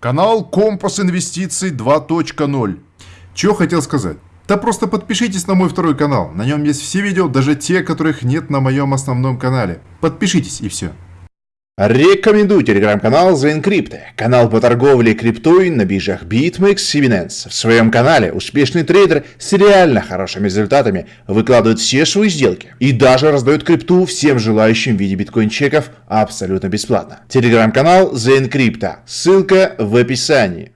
Канал Компас Инвестиций 2.0. Чего хотел сказать? Да просто подпишитесь на мой второй канал. На нем есть все видео, даже те, которых нет на моем основном канале. Подпишитесь и все. Рекомендую телеграм-канал The Encrypt, канал по торговле криптой на биржах BitMEX и Binance. В своем канале успешный трейдер с реально хорошими результатами выкладывает все свои сделки и даже раздает крипту всем желающим в виде биткоин-чеков абсолютно бесплатно. Телеграм-канал The Encrypt, ссылка в описании.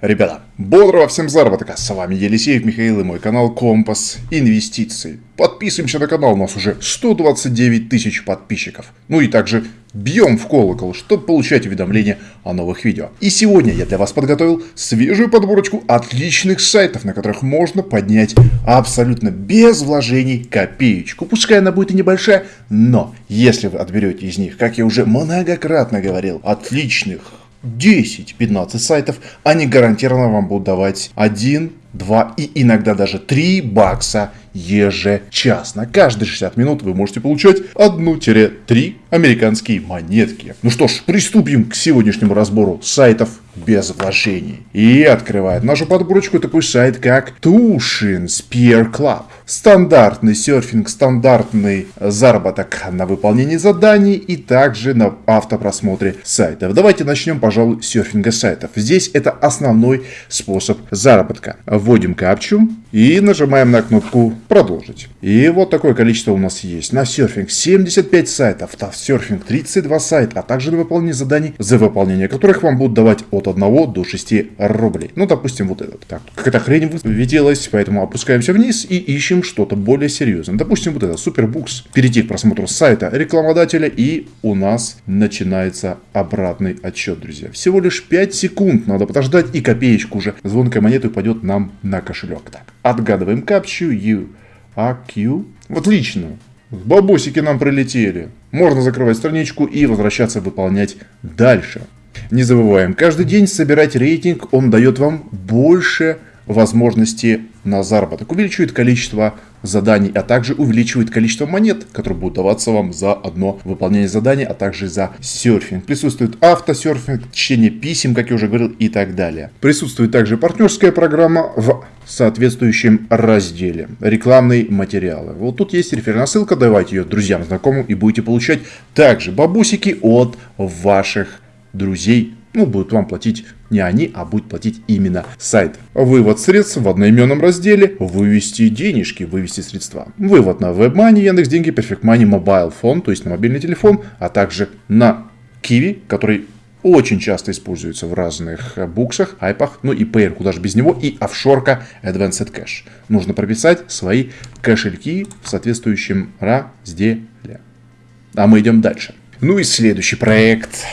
Ребята, бодрого всем заработка! С вами Елисеев Михаил и мой канал Компас Инвестиции. Подписываемся на канал, у нас уже 129 тысяч подписчиков. Ну и также бьем в колокол, чтобы получать уведомления о новых видео. И сегодня я для вас подготовил свежую подборочку отличных сайтов, на которых можно поднять абсолютно без вложений копеечку. Пускай она будет и небольшая, но если вы отберете из них, как я уже многократно говорил, отличных 10-15 сайтов, они гарантированно вам будут давать 1, 2 и иногда даже 3 бакса ежечасно. Каждые 60 минут вы можете получать 1-3 американские монетки. Ну что ж, приступим к сегодняшнему разбору сайтов без вложений. И открывает нашу подборочку такой сайт, как Tushin Spear Club. Стандартный серфинг, стандартный заработок на выполнение заданий и также на автопросмотре сайтов. Давайте начнем, пожалуй, с серфинга сайтов. Здесь это основной способ заработка. Вводим капчу и нажимаем на кнопку продолжить. И вот такое количество у нас есть. На серфинг 75 сайтов, на серфинг 32 сайта, а также на выполнение заданий, за выполнение которых вам будут давать от 1 до 6 рублей. Ну, допустим, вот этот. Так, какая-то хрень высветилась, поэтому опускаемся вниз и ищем что-то более серьезное. Допустим, вот это, Супербукс. Перейти к просмотру сайта рекламодателя и у нас начинается обратный отсчет, друзья. Всего лишь 5 секунд надо подождать и копеечку уже звонкая монета упадет нам на кошелек. Так, отгадываем капчу U, A, Q. Вот лично. Бабосики нам прилетели. Можно закрывать страничку и возвращаться выполнять дальше. Не забываем, каждый день собирать рейтинг, он дает вам больше возможности на заработок, увеличивает количество заданий, а также увеличивает количество монет, которые будут даваться вам за одно выполнение задания, а также за серфинг. Присутствует автосерфинг, чтение писем, как я уже говорил, и так далее. Присутствует также партнерская программа в соответствующем разделе. Рекламные материалы. Вот тут есть реферальная ссылка, давайте ее друзьям, знакомым и будете получать также бабусики от ваших друзей, ну, будут вам платить не они, а будет платить именно сайт. Вывод средств в одноименном разделе, вывести денежки, вывести средства. Вывод на WebMoney, Яндекс Деньги, Perfect Money, Mobile Phone, то есть на мобильный телефон, а также на Kiwi, который очень часто используется в разных буксах, айпах, ну и Payer, куда же без него, и офшорка Advanced Cash. Нужно прописать свои кошельки в соответствующем разделе. А мы идем дальше. Ну и следующий проект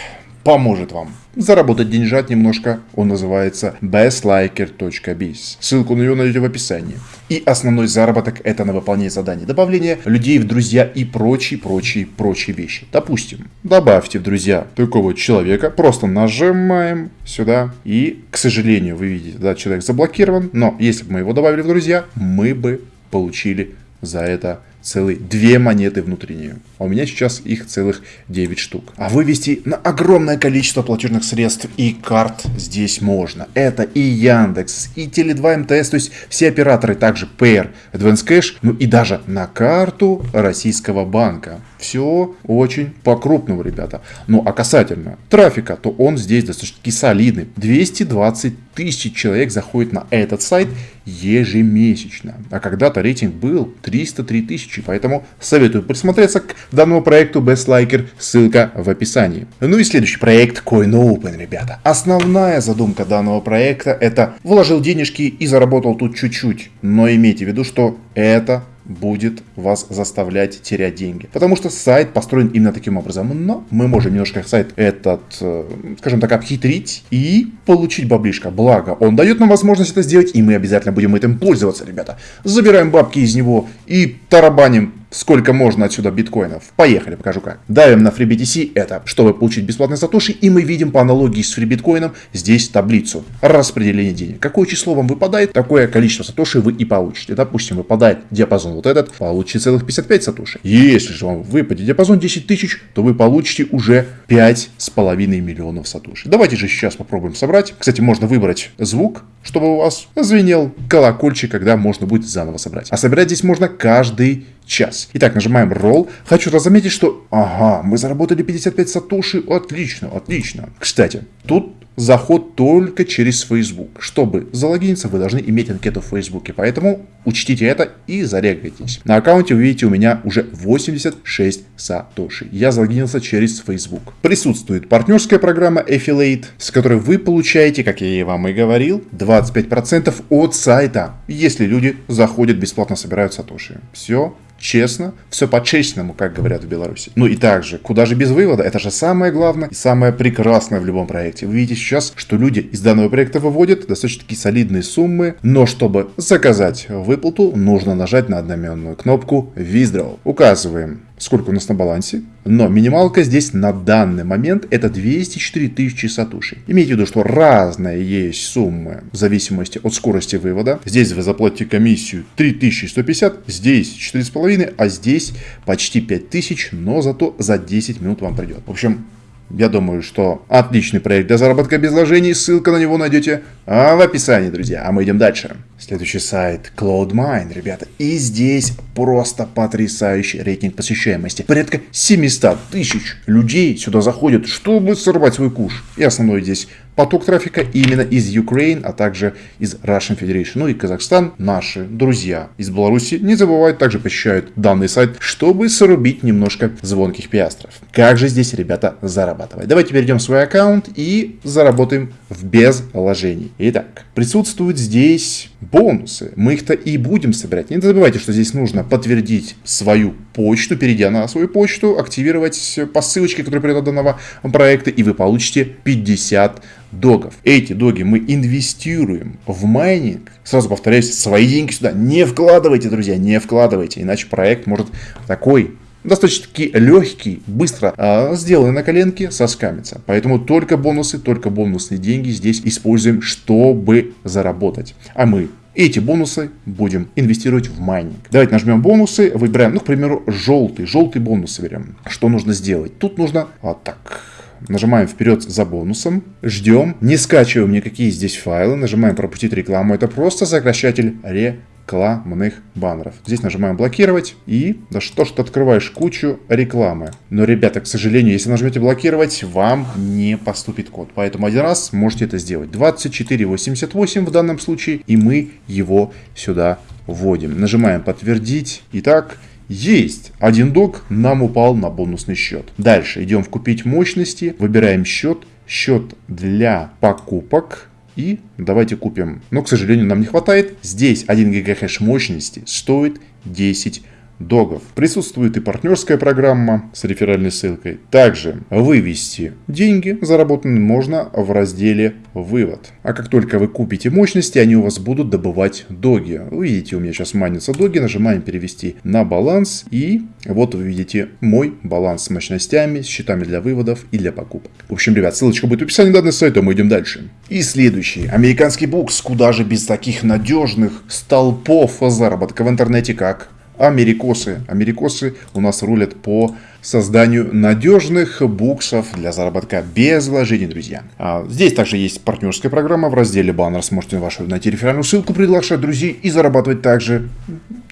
поможет вам заработать деньжат немножко. Он называется bestliker.biz. Ссылку на него найдете в описании. И основной заработок это на выполнение заданий. Добавление людей в друзья и прочие, прочие, прочие вещи. Допустим, добавьте в друзья такого человека. Просто нажимаем сюда. И, к сожалению, вы видите, да, человек заблокирован. Но если бы мы его добавили в друзья, мы бы получили за это целые две монеты внутренние. А у меня сейчас их целых 9 штук. А вывести на огромное количество платежных средств и карт здесь можно. Это и Яндекс, и Теле2 МТС, то есть все операторы, также Payer, Advance Cash, ну и даже на карту российского банка. Все очень по-крупному, ребята. Ну а касательно трафика, то он здесь достаточно солидный. 220 тысяч человек заходит на этот сайт ежемесячно. А когда-то рейтинг был 303 тысячи, поэтому советую присмотреться к данному проекту Best Liker, ссылка в описании. Ну и следующий проект CoinOpen, ребята. Основная задумка данного проекта это вложил денежки и заработал тут чуть-чуть, но имейте в виду, что это будет вас заставлять терять деньги. Потому что сайт построен именно таким образом. Но мы можем немножко сайт этот, э, скажем так, обхитрить и получить баблишко. Благо, он дает нам возможность это сделать, и мы обязательно будем этим пользоваться, ребята. Забираем бабки из него и тарабаним сколько можно отсюда биткоинов. Поехали, покажу как. Давим на FreeBTC, это чтобы получить бесплатные сатоши, и мы видим по аналогии с FreeBitcoin здесь таблицу распределения денег. Какое число вам выпадает, такое количество сатоши вы и получите. Допустим, выпадает диапазон вот этот, получите целых 55 сатоши. Если же вам выпадет диапазон 10 тысяч, то вы получите уже 5,5 миллионов сатоши. Давайте же сейчас попробуем собрать. Кстати, можно выбрать звук, чтобы у вас звенел колокольчик, когда можно будет заново собрать. А собирать здесь можно каждый час. Итак, нажимаем Roll. Хочу заметить, что... Ага, мы заработали 55 сатоши. Отлично, отлично. Кстати, тут заход только через Facebook. Чтобы залогиниться, вы должны иметь анкету в Facebook. Поэтому учтите это и зарегайтесь. На аккаунте вы видите у меня уже 86 сатоши. Я залогинился через Facebook. Присутствует партнерская программа Affiliate, с которой вы получаете, как я вам и говорил, 25% от сайта, если люди заходят бесплатно собирают сатоши. Все честно, все по-честному, как говорят в Беларуси. Ну и также, куда же без вывода, это же самое главное и самое прекрасное в любом проекте. Вы видите сейчас, что люди из данного проекта выводят достаточно такие солидные суммы, но чтобы заказать выплату, нужно нажать на одноименную кнопку Withdraw. Указываем сколько у нас на балансе. Но минималка здесь на данный момент это 204 тысячи сатуши. Имейте в виду, что разные есть суммы в зависимости от скорости вывода. Здесь вы заплатите комиссию 3150, здесь 4,5, а здесь почти 5000, но зато за 10 минут вам придет. В общем, я думаю, что отличный проект для заработка без вложений, ссылка на него найдете в описании, друзья. А мы идем дальше. Следующий сайт CloudMine, ребята. И здесь просто потрясающий рейтинг посещаемости. Порядка 700 тысяч людей сюда заходят, чтобы сорвать свой куш. И основной здесь поток трафика именно из Украины, а также из Russian Federation. Ну и Казахстан, наши друзья из Беларуси, не забывают, также посещают данный сайт, чтобы срубить немножко звонких пиастров. Как же здесь, ребята, зарабатывать? Давайте перейдем в свой аккаунт и заработаем в без вложений. Итак, присутствуют здесь бонусы. Мы их-то и будем собирать. Не забывайте, что здесь нужно подтвердить свою почту, перейдя на свою почту, активировать по ссылочке, которая придет от данного проекта, и вы получите 50 догов. Эти доги мы инвестируем в майнинг. Сразу повторяюсь, свои деньги сюда не вкладывайте, друзья, не вкладывайте, иначе проект может такой достаточно-таки легкий, быстро э, сделанный на коленке, соскамится. Поэтому только бонусы, только бонусные деньги здесь используем, чтобы заработать. А мы эти бонусы будем инвестировать в майнинг. Давайте нажмем бонусы, выбираем, ну, к примеру, желтый, желтый бонус выберем. Что нужно сделать? Тут нужно вот так. Нажимаем вперед за бонусом, ждем, не скачиваем никакие здесь файлы, нажимаем пропустить рекламу. Это просто сокращатель рекламы рекламных баннеров. Здесь нажимаем блокировать и да что ж ты открываешь кучу рекламы. Но, ребята, к сожалению, если нажмете блокировать, вам не поступит код. Поэтому один раз можете это сделать. 2488 в данном случае, и мы его сюда вводим. Нажимаем подтвердить. Итак, есть. Один док нам упал на бонусный счет. Дальше идем в купить мощности, выбираем счет. Счет для покупок. И давайте купим. Но, к сожалению, нам не хватает. Здесь 1 ГГ мощности стоит 10 догов. Присутствует и партнерская программа с реферальной ссылкой. Также вывести деньги заработанные можно в разделе «Вывод». А как только вы купите мощности, они у вас будут добывать доги. Вы видите, у меня сейчас манятся доги, нажимаем «Перевести на баланс» и вот вы видите мой баланс с мощностями, с счетами для выводов и для покупок. В общем, ребят, ссылочка будет в описании данного сайта, мы идем дальше. И следующий. Американский букс. Куда же без таких надежных столпов заработка в интернете, как америкосы. Америкосы у нас рулят по созданию надежных буксов для заработка без вложений, друзья. А здесь также есть партнерская программа. В разделе баннер сможете вашу найти реферальную ссылку, приглашать друзей и зарабатывать также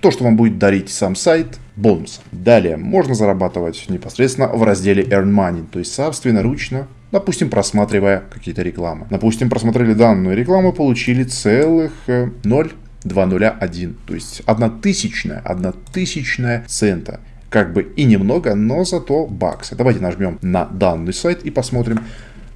то, что вам будет дарить сам сайт, бонус. Далее можно зарабатывать непосредственно в разделе Earn Money, то есть собственноручно Допустим, просматривая какие-то рекламы. Допустим, просмотрели данную рекламу, получили целых 0 э, 201. То есть одна тысячная, одна тысячная цента. Как бы и немного, но зато баксы. Давайте нажмем на данный сайт и посмотрим,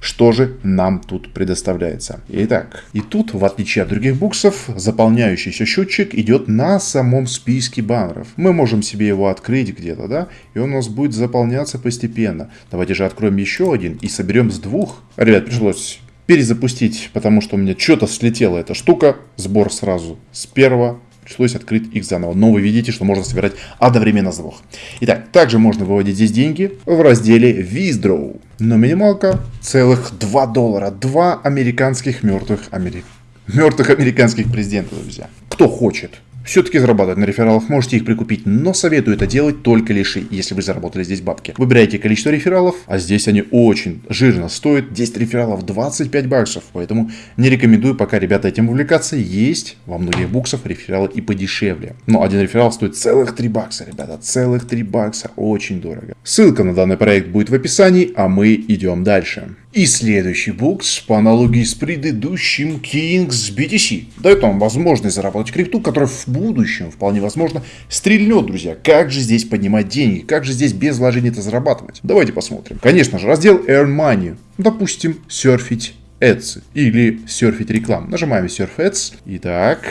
что же нам тут предоставляется. Итак, и тут, в отличие от других буксов, заполняющийся счетчик идет на самом списке баннеров. Мы можем себе его открыть где-то, да, и он у нас будет заполняться постепенно. Давайте же откроем еще один и соберем с двух. Ребят, пришлось перезапустить, потому что у меня что-то слетела эта штука. Сбор сразу с первого пришлось открыть их заново. Но вы видите, что можно собирать одновременно двух. Итак, также можно выводить здесь деньги в разделе Withdraw. Но минималка целых 2 доллара. 2 американских мертвых, амери... мертвых американских президента, друзья. Кто хочет все-таки зарабатывать на рефералах, можете их прикупить, но советую это делать только лишь, если вы заработали здесь бабки. Выбирайте количество рефералов, а здесь они очень жирно стоят. 10 рефералов 25 баксов, поэтому не рекомендую пока, ребята, этим увлекаться. Есть во многих буксах рефералы и подешевле. Но один реферал стоит целых 3 бакса, ребята, целых 3 бакса, очень дорого. Ссылка на данный проект будет в описании, а мы идем дальше. И следующий букс, по аналогии с предыдущим Kings BTC, дает вам возможность заработать крипту, которая в будущем, вполне возможно, стрельнет, друзья. Как же здесь поднимать деньги? Как же здесь без вложений это зарабатывать? Давайте посмотрим. Конечно же, раздел Earn Money. Допустим, серфить Ads или серфить рекламу. Нажимаем Surf Ads. Итак,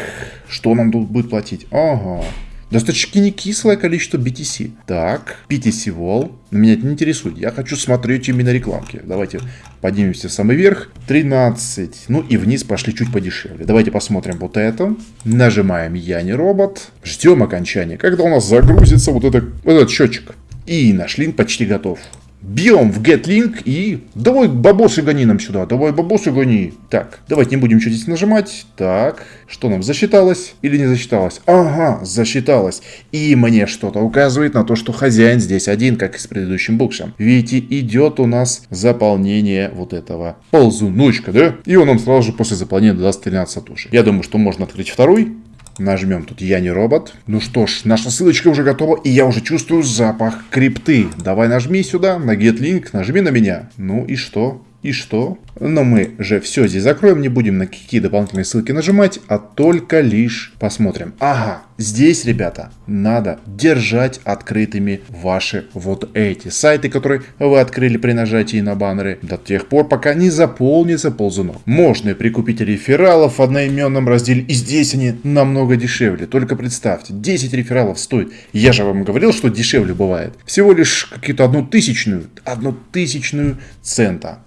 что нам тут будет платить? Ага, Достаточно не кислое количество BTC. Так, BTC Wall. Меня это не интересует. Я хочу смотреть именно рекламки. Давайте поднимемся в самый верх. 13. Ну и вниз пошли чуть подешевле. Давайте посмотрим вот это. Нажимаем Я не робот. Ждем окончания. Когда у нас загрузится вот, это, вот этот счетчик. И наш линк почти готов. Бьем в GetLink и... Давай бабосы гони нам сюда, давай бабосы гони. Так, давайте не будем что здесь нажимать. Так, что нам, засчиталось или не засчиталось? Ага, засчиталось. И мне что-то указывает на то, что хозяин здесь один, как и с предыдущим буксом. Видите, идет у нас заполнение вот этого ползуночка, да? И он нам сразу же после заполнения даст 13 сатуши. Я думаю, что можно открыть второй. Нажмем тут «Я не робот». Ну что ж, наша ссылочка уже готова, и я уже чувствую запах крипты. Давай нажми сюда, на Get Link, нажми на меня. Ну и что? И что? Но мы же все здесь закроем, не будем на какие дополнительные ссылки нажимать, а только лишь посмотрим. Ага, здесь, ребята, надо держать открытыми ваши вот эти сайты, которые вы открыли при нажатии на баннеры, до тех пор, пока не заполнится ползунок. Можно прикупить рефералов в одноименном разделе, и здесь они намного дешевле. Только представьте, 10 рефералов стоит. Я же вам говорил, что дешевле бывает. Всего лишь какие-то одну тысячную, одну тысячную цента.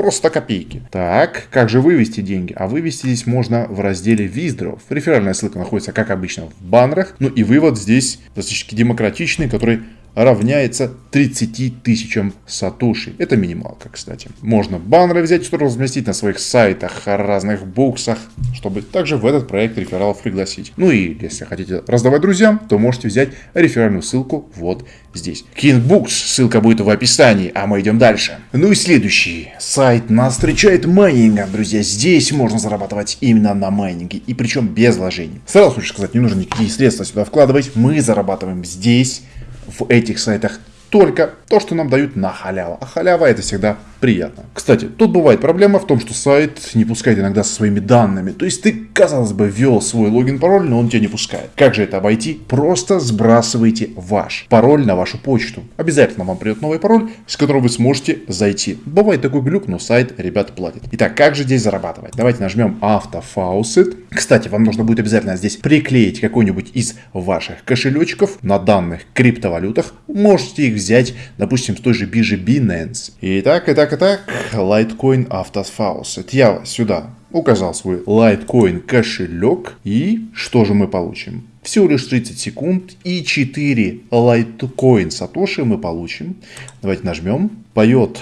Просто копейки. Так, как же вывести деньги? А вывести здесь можно в разделе Withdraw. Реферальная ссылка находится, как обычно, в баннерах. Ну и вывод здесь достаточно демократичный, который равняется 30 тысячам сатуши. Это минималка, кстати. Можно баннеры взять, что разместить на своих сайтах, разных буксах, чтобы также в этот проект рефералов пригласить. Ну и если хотите раздавать друзьям, то можете взять реферальную ссылку вот здесь. Books, ссылка будет в описании, а мы идем дальше. Ну и следующий сайт нас встречает майнингом, друзья. Здесь можно зарабатывать именно на майнинге, и причем без вложений. Сразу хочу сказать, не нужно никакие средства сюда вкладывать, мы зарабатываем здесь в этих сайтах только то, что нам дают на халяву. А халява это всегда приятно. Кстати, тут бывает проблема в том, что сайт не пускает иногда со своими данными. То есть ты, казалось бы, ввел свой логин-пароль, но он тебя не пускает. Как же это обойти? Просто сбрасывайте ваш пароль на вашу почту. Обязательно вам придет новый пароль, с которым вы сможете зайти. Бывает такой глюк, но сайт ребят платит. Итак, как же здесь зарабатывать? Давайте нажмем автофаусет. Кстати, вам нужно будет обязательно здесь приклеить какой-нибудь из ваших кошелечков на данных криптовалютах. Можете их взять, допустим, с той же биржи Binance. Итак, итак, так, так, Litecoin Автосфаус. Это я сюда указал свой Litecoin кошелек. И что же мы получим? Всего лишь 30 секунд и 4 Litecoin Сатоши мы получим. Давайте нажмем. Поет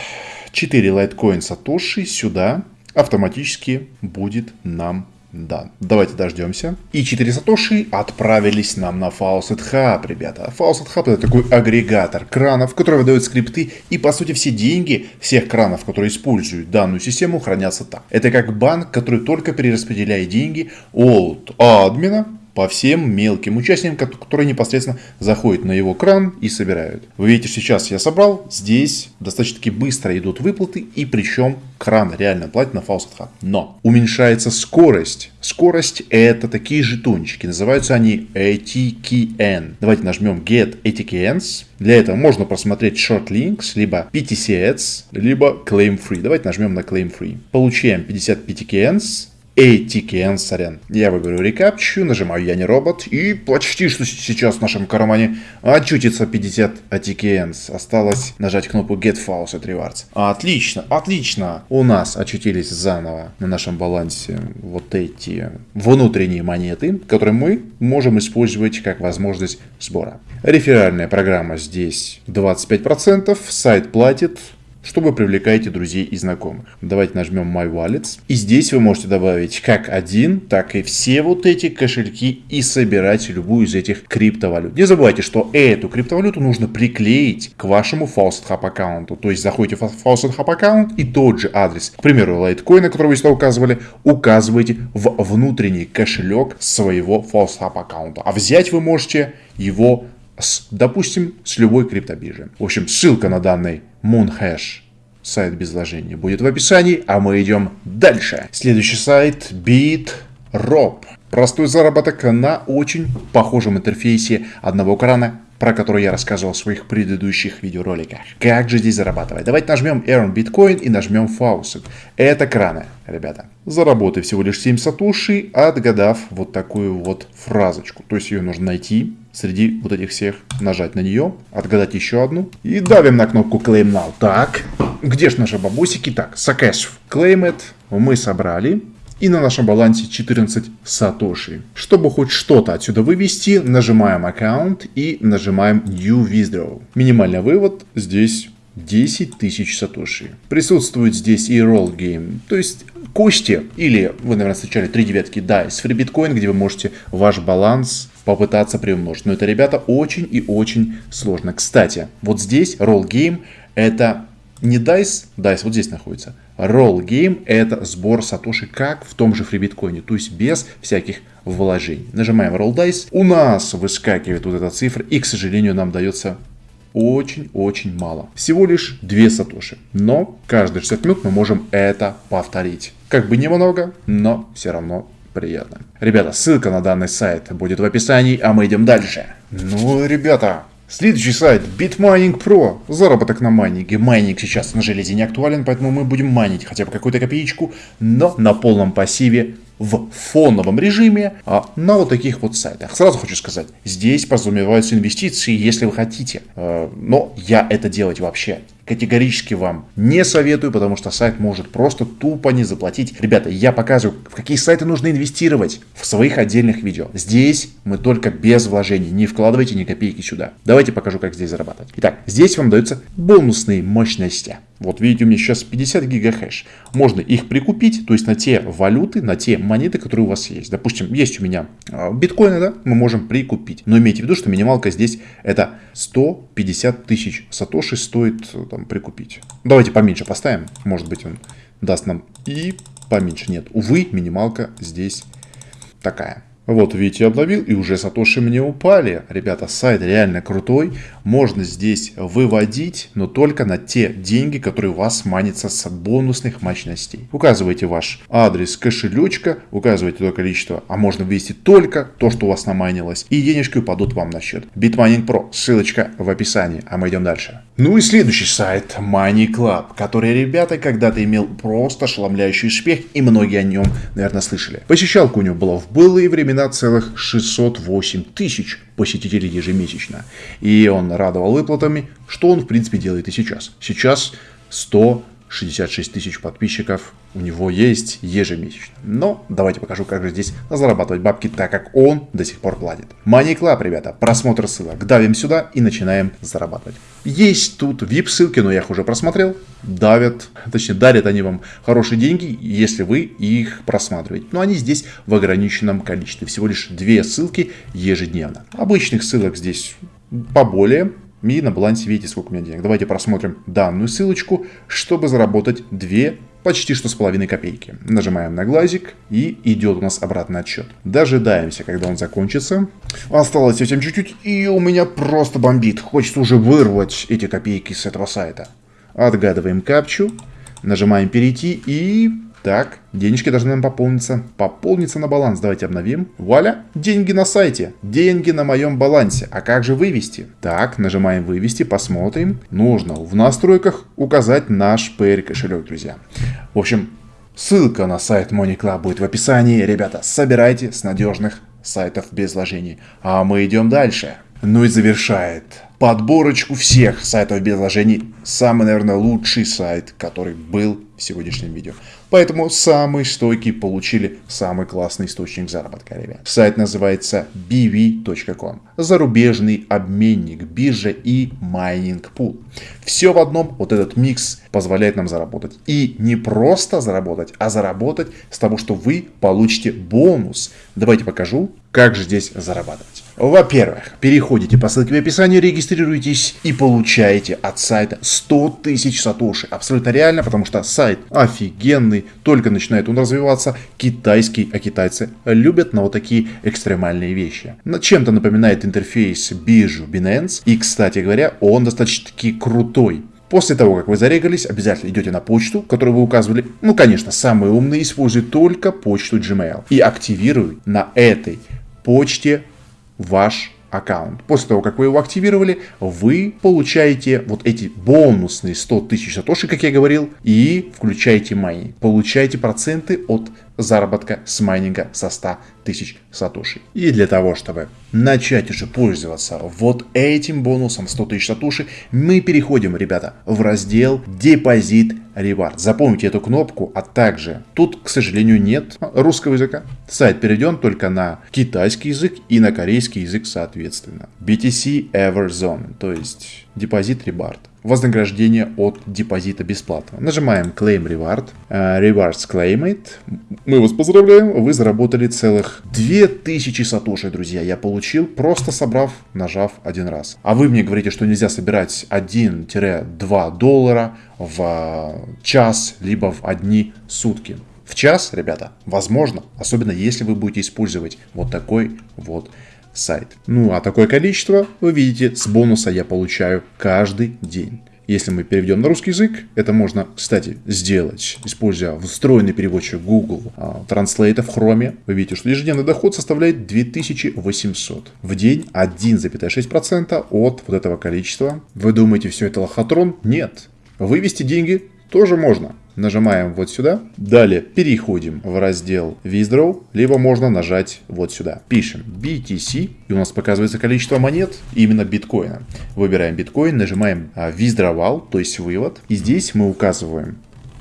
4 Litecoin Сатоши сюда. Автоматически будет нам да, давайте дождемся. И 4 сатоши отправились нам на Faucet Hub, ребята. Faucet Hub это такой агрегатор кранов, который выдает скрипты. И по сути все деньги всех кранов, которые используют данную систему, хранятся там. Это как банк, который только перераспределяет деньги от админа по всем мелким участникам, которые непосредственно заходят на его кран и собирают. Вы видите, сейчас я собрал, здесь достаточно-таки быстро идут выплаты, и причем кран реально платит на Hub. Но уменьшается скорость. Скорость это такие жетончики, называются они ATKN. Давайте нажмем Get ATKNs. Для этого можно просмотреть Short Links, либо PTC Ads, либо Claim Free. Давайте нажмем на Claim Free. Получаем 50 PTKNs ATKN, сорян. Я выберу рекапчу, нажимаю «Я не робот» и почти что сейчас в нашем кармане очутится 50 ATKNs. Осталось нажать кнопку Get Faucet Rewards. Отлично, отлично. У нас очутились заново на нашем балансе вот эти внутренние монеты, которые мы можем использовать как возможность сбора. Реферальная программа здесь 25%, сайт платит что вы привлекаете друзей и знакомых. Давайте нажмем My Wallets. И здесь вы можете добавить как один, так и все вот эти кошельки и собирать любую из этих криптовалют. Не забывайте, что эту криптовалюту нужно приклеить к вашему Faucet Hub аккаунту. То есть заходите в Faucet Hub аккаунт и тот же адрес, к примеру, Litecoin, который вы сюда указывали, указываете в внутренний кошелек своего Faucet Hub аккаунта. А взять вы можете его с, допустим, с любой криптобиржи. В общем, ссылка на данный Moonhash сайт без вложения будет в описании, а мы идем дальше. Следующий сайт BitRob. Простой заработок на очень похожем интерфейсе одного крана, про который я рассказывал в своих предыдущих видеороликах. Как же здесь зарабатывать? Давайте нажмем Earn Bitcoin и нажмем Faucet. Это краны, ребята. Заработай всего лишь 7 сатуши, отгадав вот такую вот фразочку. То есть ее нужно найти, среди вот этих всех нажать на нее, отгадать еще одну и давим на кнопку Claim Now. Так, где же наши бабусики? Так, Successful. Claim it мы собрали. И на нашем балансе 14 сатоши. Чтобы хоть что-то отсюда вывести, нажимаем аккаунт и нажимаем New Withdraw. Минимальный вывод здесь 10 тысяч сатоши. Присутствует здесь и Roll Game, то есть кости, или вы, наверное, встречали 3 девятки DICE, Free Bitcoin, где вы можете ваш баланс попытаться приумножить. Но это, ребята, очень и очень сложно. Кстати, вот здесь Roll Game это не DICE, DICE вот здесь находится. Roll Game это сбор сатоши как в том же фрибиткоине, то есть без всяких вложений. Нажимаем Roll Dice, у нас выскакивает вот эта цифра и, к сожалению, нам дается очень-очень мало. Всего лишь 2 сатоши. Но каждые 60 минут мы можем это повторить. Как бы немного, но все равно приятно. Ребята, ссылка на данный сайт будет в описании, а мы идем дальше. Ну, ребята, Следующий сайт Bitmining Pro. Заработок на майнинге. Майнинг сейчас на железе не актуален, поэтому мы будем майнить хотя бы какую-то копеечку, но на полном пассиве в фоновом режиме а, на вот таких вот сайтах. Сразу хочу сказать, здесь подразумеваются инвестиции, если вы хотите. Э, но я это делать вообще категорически вам не советую, потому что сайт может просто тупо не заплатить. Ребята, я показываю, в какие сайты нужно инвестировать в своих отдельных видео. Здесь мы только без вложений, не вкладывайте ни копейки сюда. Давайте покажу, как здесь зарабатывать. Итак, здесь вам даются бонусные мощности. Вот видите, у меня сейчас 50 гигахэш. Можно их прикупить, то есть на те валюты, на те монеты, которые у вас есть. Допустим, есть у меня а, биткоины, да, мы можем прикупить. Но имейте в виду, что минималка здесь это 150 тысяч сатоши стоит там, прикупить. Давайте поменьше поставим, может быть он даст нам и поменьше. Нет, увы, минималка здесь такая. Вот, видите, обновил, и уже сатоши мне упали. Ребята, сайт реально крутой. Можно здесь выводить, но только на те деньги, которые у вас манятся с бонусных мощностей. Указывайте ваш адрес кошелечка, указывайте то количество, а можно ввести только то, что у вас наманилось, и денежки упадут вам на счет. Bitmining Pro, ссылочка в описании, а мы идем дальше. Ну и следующий сайт, Money Club, который, ребята, когда-то имел просто ошеломляющий успех, и многие о нем, наверное, слышали. Посещалка у него была в былые времена целых 608 тысяч посетителей ежемесячно. И он радовал выплатами, что он, в принципе, делает и сейчас. Сейчас 100 66 тысяч подписчиков у него есть ежемесячно. Но давайте покажу, как же здесь зарабатывать бабки, так как он до сих пор платит. Money Club, ребята, просмотр ссылок. Давим сюда и начинаем зарабатывать. Есть тут VIP ссылки, но я их уже просмотрел. Давят, точнее дарят они вам хорошие деньги, если вы их просматриваете. Но они здесь в ограниченном количестве. Всего лишь две ссылки ежедневно. Обычных ссылок здесь поболее, и на балансе видите, сколько у меня денег. Давайте просмотрим данную ссылочку, чтобы заработать 2 почти что с половиной копейки. Нажимаем на глазик и идет у нас обратный отсчет. Дожидаемся, когда он закончится. Осталось совсем чуть-чуть и у меня просто бомбит. Хочется уже вырвать эти копейки с этого сайта. Отгадываем капчу, нажимаем перейти и так, денежки должны нам пополниться. Пополниться на баланс. Давайте обновим. Вуаля, деньги на сайте. Деньги на моем балансе. А как же вывести? Так, нажимаем вывести, посмотрим. Нужно в настройках указать наш PR кошелек, друзья. В общем, Ссылка на сайт Club будет в описании. Ребята, собирайте с надежных сайтов без вложений. А мы идем дальше. Ну и завершает подборочку всех сайтов без вложений. Самый, наверное, лучший сайт, который был в сегодняшнем видео. Поэтому самые стойкие получили самый классный источник заработка, ребят. Сайт называется bv.com. Зарубежный обменник, биржа и майнинг пул. Все в одном, вот этот микс позволяет нам заработать. И не просто заработать, а заработать с того, что вы получите бонус. Давайте покажу, как же здесь зарабатывать. Во-первых, переходите по ссылке в описании, регистрируйтесь и получаете от сайта 100 тысяч сатоши. Абсолютно реально, потому что сайт офигенный, только начинает он развиваться, китайский, а китайцы любят на вот такие экстремальные вещи. Чем-то напоминает интерфейс биржу Binance, и, кстати говоря, он достаточно-таки крутой. После того, как вы зарегались, обязательно идете на почту, которую вы указывали. Ну, конечно, самые умные используют только почту Gmail. И активируют на этой почте ваш аккаунт. После того, как вы его активировали, вы получаете вот эти бонусные 100 тысяч сатоши, как я говорил, и включаете майнинг. Получаете проценты от заработка с майнинга со 100 тысяч сатоши. И для того, чтобы начать уже пользоваться вот этим бонусом 100 тысяч сатоши, мы переходим, ребята, в раздел депозит ревард. Запомните эту кнопку, а также тут, к сожалению, нет русского языка. Сайт перейден только на китайский язык и на корейский язык соответственно. BTC Everzone, то есть депозит ревард вознаграждение от депозита бесплатно. Нажимаем Claim Reward. Uh, rewards Claimed. Мы вас поздравляем, вы заработали целых 2000 сатоши, друзья. Я получил, просто собрав, нажав один раз. А вы мне говорите, что нельзя собирать 1-2 доллара в час, либо в одни сутки. В час, ребята, возможно, особенно если вы будете использовать вот такой вот сайт. Ну а такое количество, вы видите, с бонуса я получаю каждый день. Если мы переведем на русский язык, это можно, кстати, сделать, используя встроенный переводчик Google Translate в Chrome. Вы видите, что ежедневный доход составляет 2800. В день 1,6% от вот этого количества. Вы думаете, все это лохотрон? Нет. Вывести деньги тоже можно. Нажимаем вот сюда. Далее переходим в раздел Withdraw, либо можно нажать вот сюда. Пишем BTC, и у нас показывается количество монет именно биткоина. Выбираем биткоин, нажимаем Withdrawal, то есть вывод. И здесь мы указываем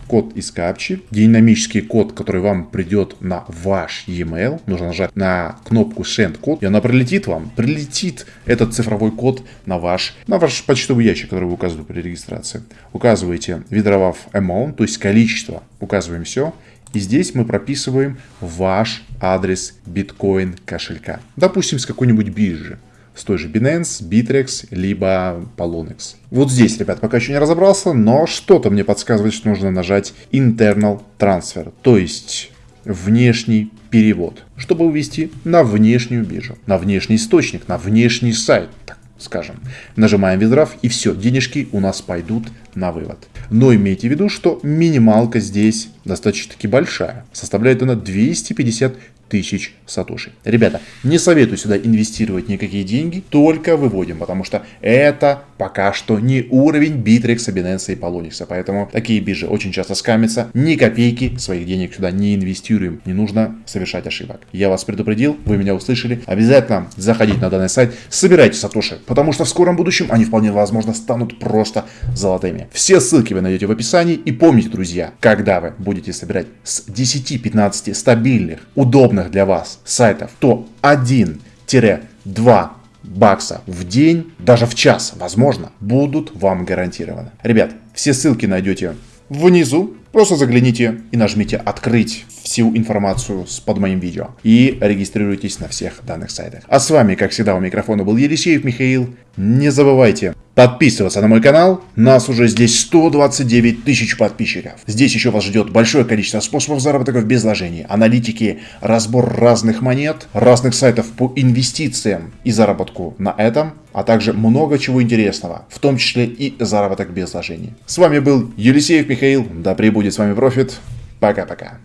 код из капчи, динамический код, который вам придет на ваш e-mail. Нужно нажать на кнопку Send код, и она прилетит вам. Прилетит этот цифровой код на ваш, на ваш почтовый ящик, который вы указывали при регистрации. Указываете, видровав amount, то есть количество, указываем все. И здесь мы прописываем ваш адрес биткоин кошелька. Допустим, с какой-нибудь биржи с той же Binance, Bittrex, либо Poloniex. Вот здесь, ребят, пока еще не разобрался, но что-то мне подсказывает, что нужно нажать Internal Transfer, то есть внешний перевод, чтобы вывести на внешнюю биржу, на внешний источник, на внешний сайт, так скажем. Нажимаем Withdraw и все, денежки у нас пойдут на вывод. Но имейте в виду, что минималка здесь достаточно-таки большая. Составляет она 250 тысяч сатоши. Ребята, не советую сюда инвестировать никакие деньги, только выводим, потому что это пока что не уровень Bittrex, Binance и Polonix, поэтому такие биржи очень часто скамятся, ни копейки своих денег сюда не инвестируем, не нужно совершать ошибок. Я вас предупредил, вы меня услышали, обязательно заходите на данный сайт, собирайте сатоши, потому что в скором будущем они вполне возможно станут просто золотыми. Все ссылки вы найдете в описании и помните, друзья, когда вы будете собирать с 10-15 стабильных, удобных для вас сайтов, то 1-2 бакса в день, даже в час, возможно, будут вам гарантированы. Ребят, все ссылки найдете внизу. Просто загляните и нажмите «Открыть» всю информацию под моим видео. И регистрируйтесь на всех данных сайтах. А с вами, как всегда, у микрофона был Елисеев Михаил. Не забывайте подписываться на мой канал. Нас уже здесь 129 тысяч подписчиков. Здесь еще вас ждет большое количество способов заработка без вложений, аналитики, разбор разных монет, разных сайтов по инвестициям и заработку на этом, а также много чего интересного, в том числе и заработок без вложений. С вами был Елисеев Михаил. Да пребудет с вами профит. Пока-пока.